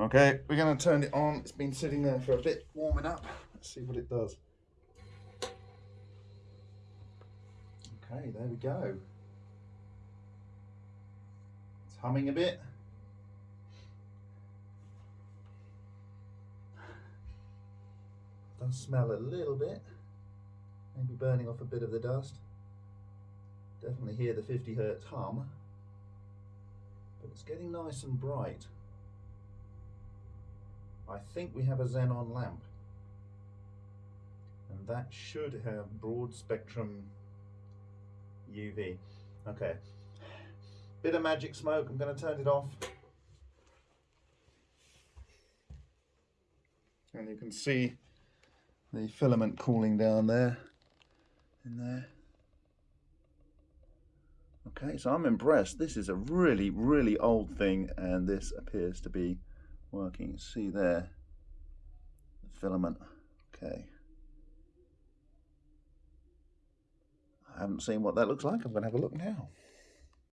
Okay, we're going to turn it on. It's been sitting there for a bit, warming up. Let's see what it does. Okay, there we go. It's humming a bit. Does smell a little bit. Maybe burning off a bit of the dust. Definitely hear the 50 hertz hum. But it's getting nice and bright. I think we have a xenon lamp. And that should have broad spectrum UV. Okay. Bit of magic smoke. I'm going to turn it off. And you can see the filament cooling down there in there. Okay, so I'm impressed. This is a really, really old thing, and this appears to be working. See there, the filament. Okay. I haven't seen what that looks like. I'm going to have a look now.